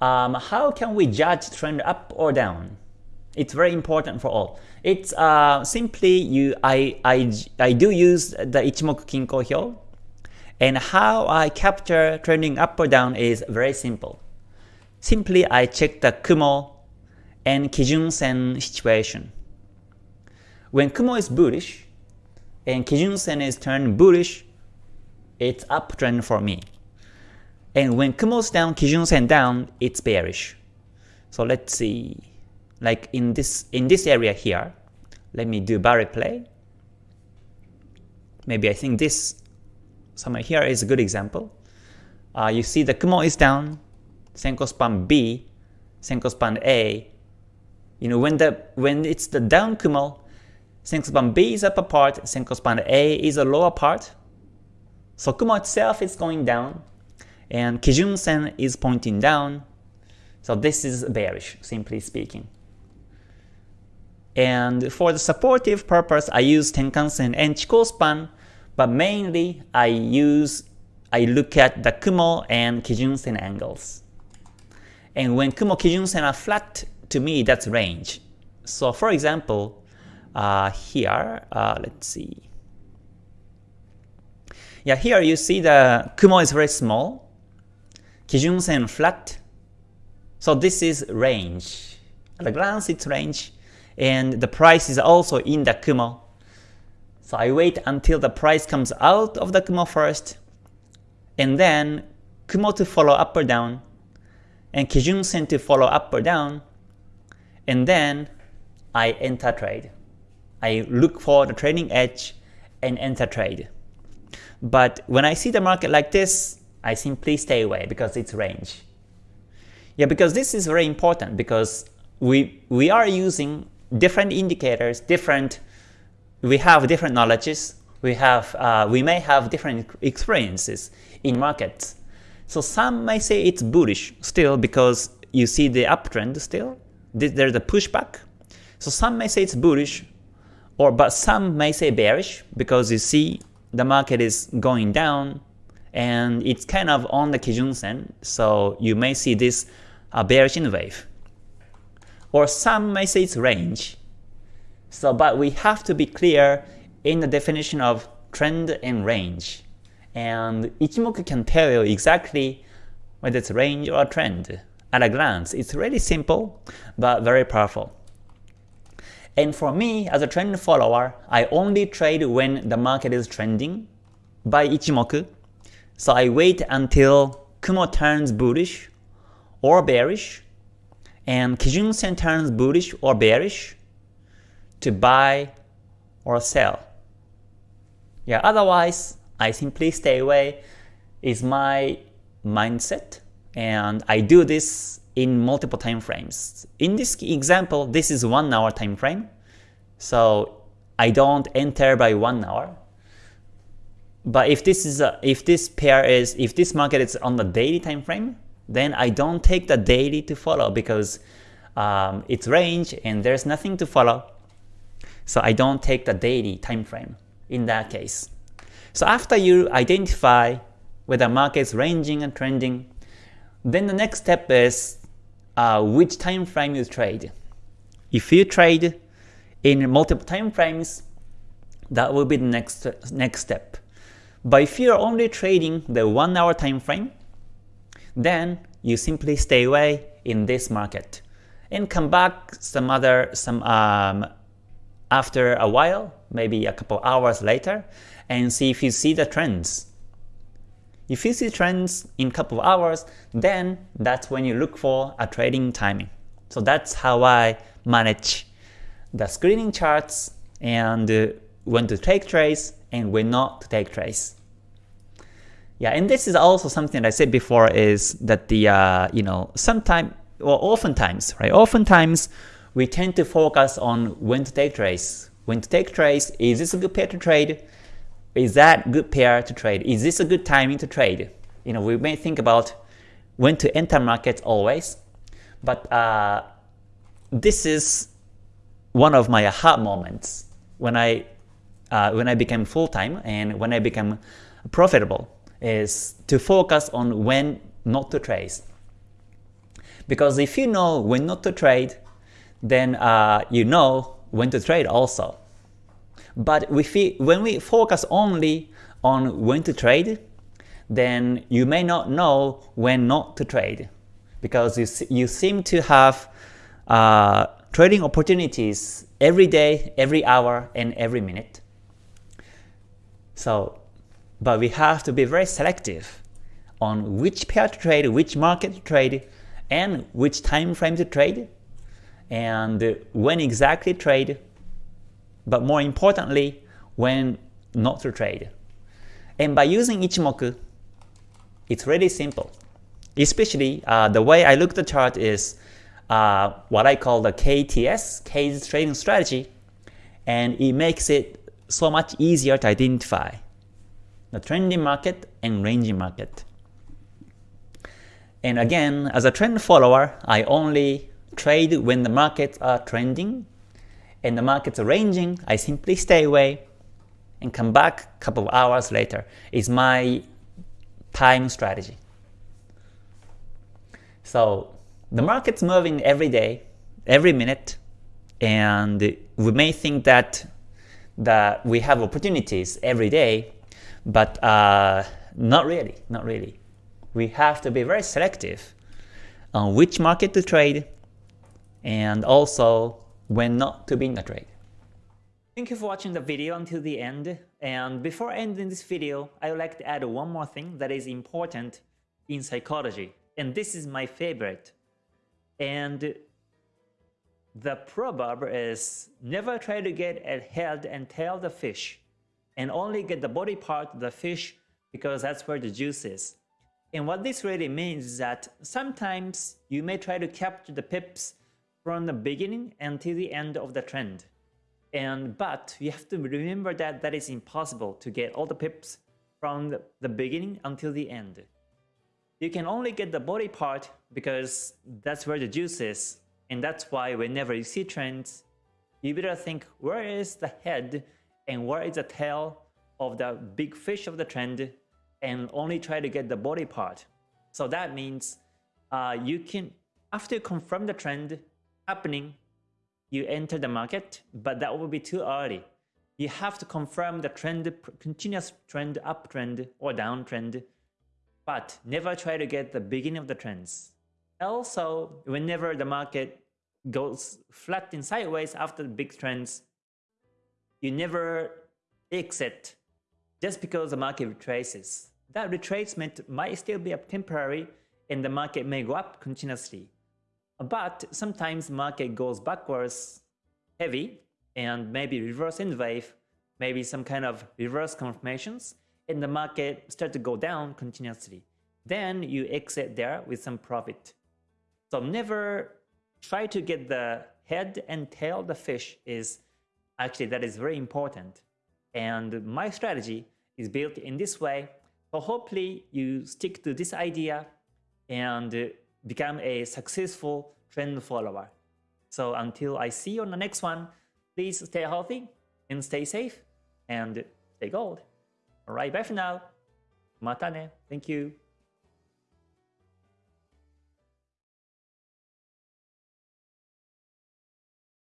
um, how can we judge trend up or down? It's very important for all. It's uh, simply you. I I I do use the Ichimoku Kinko Hyo, and how I capture trending up or down is very simple. Simply I check the Kumo and Kijun Sen situation. When Kumo is bullish and Kijun Sen is turned bullish, it's uptrend for me. And when Kumo's down, Kijun Sen down, it's bearish. So let's see, like in this in this area here, let me do bar replay. Maybe I think this somewhere here is a good example. Uh, you see the Kumo is down, Senko span B, Senko span A. You know when the when it's the down Kumo, Senko span B is upper part, Senko span A is a lower part. So Kumo itself is going down, and Kijun Sen is pointing down. So this is bearish, simply speaking. And for the supportive purpose, I use Tenkan Sen and Chikou span, but mainly I use I look at the Kumo and Kijun Sen angles. And when Kumo Kijun Sen are flat, to me that's range. So for example, uh, here, uh, let's see. Yeah, here you see the Kumo is very small, Kijun flat. So this is range. At a glance it's range, and the price is also in the Kumo. So I wait until the price comes out of the Kumo first, and then Kumo to follow up or down, and Kijun Sen to follow up or down, and then I enter trade. I look for the trading edge and enter trade. But when I see the market like this, I simply stay away because it's range. Yeah, because this is very important because we we are using different indicators, different we have different knowledges, we have uh, we may have different experiences in markets. So some may say it's bullish still because you see the uptrend still. There's a pushback. So some may say it's bullish, or but some may say bearish because you see the market is going down and it's kind of on the Kijun Sen. So you may see this uh, bearish in wave. Or some may say it's range. So but we have to be clear in the definition of trend and range. And Ichimoku can tell you exactly whether it's range or trend at a glance. It's really simple, but very powerful. And for me, as a trend follower, I only trade when the market is trending by Ichimoku. So I wait until Kumo turns bullish or bearish, and Kijun Sen turns bullish or bearish to buy or sell. Yeah, otherwise, I simply stay away is my mindset and I do this in multiple time frames. In this example, this is one hour time frame, so I don't enter by one hour. But if this is a, if this pair is if this market is on the daily time frame, then I don't take the daily to follow because um, it's range and there's nothing to follow. So I don't take the daily time frame in that case. So after you identify whether market is ranging and trending, then the next step is uh, which time frame you trade. If you trade in multiple time frames, that will be the next next step. But if you're only trading the 1 hour time frame, then you simply stay away in this market and come back some other some um, after a while, maybe a couple hours later, and see if you see the trends. If you see trends in a couple of hours, then that's when you look for a trading timing. So that's how I manage the screening charts and uh, when to take trades and when not to take trades. Yeah, and this is also something that I said before is that the uh, you know sometimes well, oftentimes right oftentimes we tend to focus on when to take trades. When to take trades, is this a good pair to trade? Is that good pair to trade? Is this a good timing to trade? You know, we may think about when to enter markets always, but uh, this is one of my aha moments when I uh, when I became full time and when I became profitable is to focus on when not to trade. Because if you know when not to trade, then uh, you know when to trade also. But we, when we focus only on when to trade, then you may not know when not to trade because you, you seem to have uh, trading opportunities every day, every hour, and every minute. So, but we have to be very selective on which pair to trade, which market to trade, and which time frame to trade, and when exactly trade, but more importantly, when not to trade. And by using Ichimoku, it's really simple. Especially uh, the way I look at the chart is uh, what I call the KTS, K's trading strategy, and it makes it so much easier to identify the trending market and ranging market. And again, as a trend follower, I only trade when the markets are trending and the markets are ranging, I simply stay away and come back a couple of hours later. Is my time strategy. So the market's moving every day, every minute, and we may think that that we have opportunities every day, but uh, not really, not really. We have to be very selective on which market to trade and also when not to be in the trade. Thank you for watching the video until the end. And before ending this video, I would like to add one more thing that is important in psychology. And this is my favorite. And the proverb is never try to get a head and tail the fish and only get the body part of the fish because that's where the juice is. And what this really means is that sometimes you may try to capture the pips from the beginning until the end of the trend. And but you have to remember that that is impossible to get all the pips from the, beginning until the end. You can only get the body part because that's where the juice is. And that's why whenever you see trends, you better think where is the head and where is the tail of the big fish of the trend and only try to get the body part. So that means uh, you can, after you confirm the trend happening, you enter the market, but that will be too early. You have to confirm the trend, continuous trend, uptrend or downtrend, but never try to get the beginning of the trends. Also, whenever the market goes flat and sideways after the big trends, you never exit just because the market retraces. That retracement might still be up temporary and the market may go up continuously. But sometimes market goes backwards heavy and maybe reverse in wave, maybe some kind of reverse confirmations, and the market start to go down continuously. Then you exit there with some profit. So never try to get the head and tail the fish is actually that is very important. And my strategy is built in this way. So hopefully you stick to this idea and become a successful trend follower. So until I see you on the next one, please stay healthy and stay safe and stay gold. Alright, bye for now. Matane. Thank you.